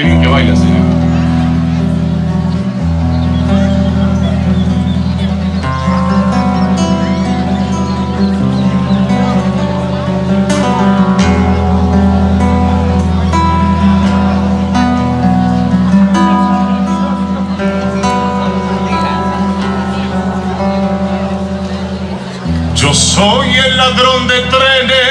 Qué bien que baila, señor. Yo soy el ladrón de trenes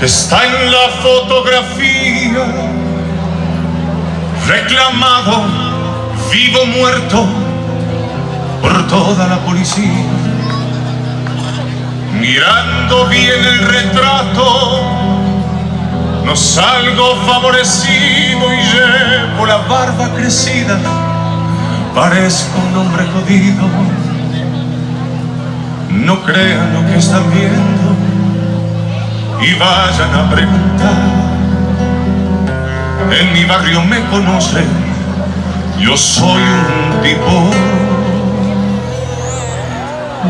que está en la fotografía, reclamado, vivo muerto por toda la policía. Mirando bien el retrato, no salgo favorecido y llevo la barba crecida. Parezco un hombre jodido. No crean lo que están viendo Y vayan a preguntar. En mi barrio me conocen Yo soy un tipo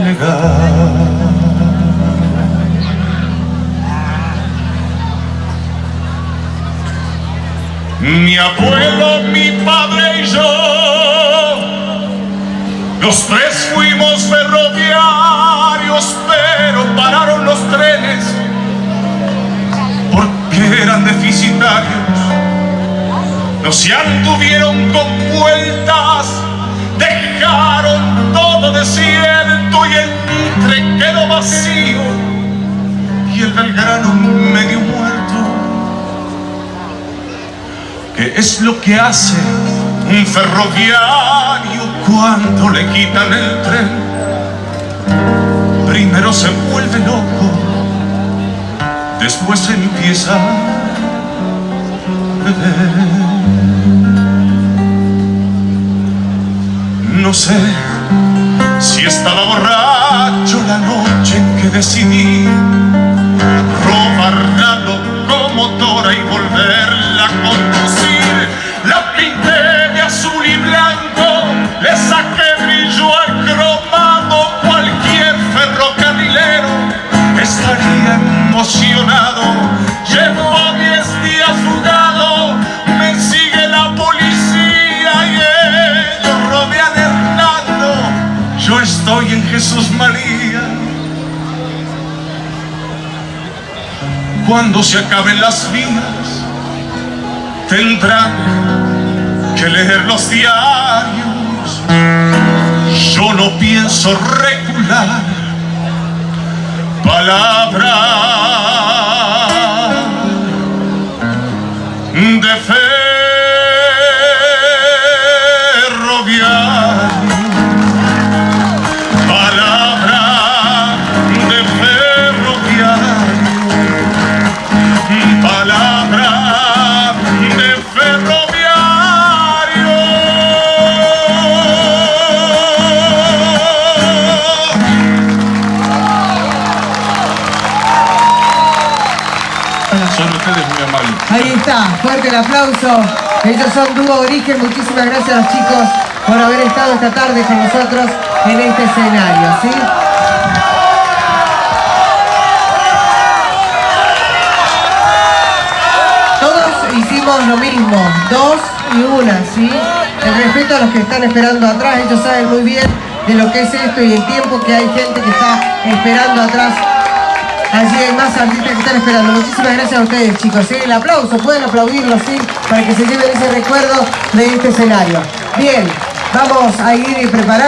legal. Mi abuelo, mi padre y yo Los tres fuimos ferroviarios No se anduvieron con vueltas Dejaron todo desierto Y el Mitre quedó vacío Y el Belgrano medio muerto ¿Qué es lo que hace un ferroviario cuando le quitan el tren? Primero se vuelve loco, después empieza a beber. No sé si estaba borracho la noche en que decidí robar la locomotora y volverla a conducir. La pinté de azul y blanco, le saqué brillo al cromado. Cualquier ferrocarrilero estaría emocionado. Llevo Jesús María. Cuando se acaben las vidas, tendrán que leer los diarios. Yo no pienso recular palabra Ahí está, fuerte el aplauso. Ellos son Dúo Origen. Muchísimas gracias chicos por haber estado esta tarde con nosotros en este escenario. ¿sí? Todos hicimos lo mismo, dos y una, ¿sí? El respeto a los que están esperando atrás, ellos saben muy bien de lo que es esto y el tiempo que hay gente que está esperando atrás Allí hay más artistas que están esperando. Muchísimas gracias a ustedes, chicos. ¿sí? El aplauso, pueden aplaudirlo, ¿sí? Para que se lleven ese recuerdo de este escenario. Bien, vamos a ir preparando.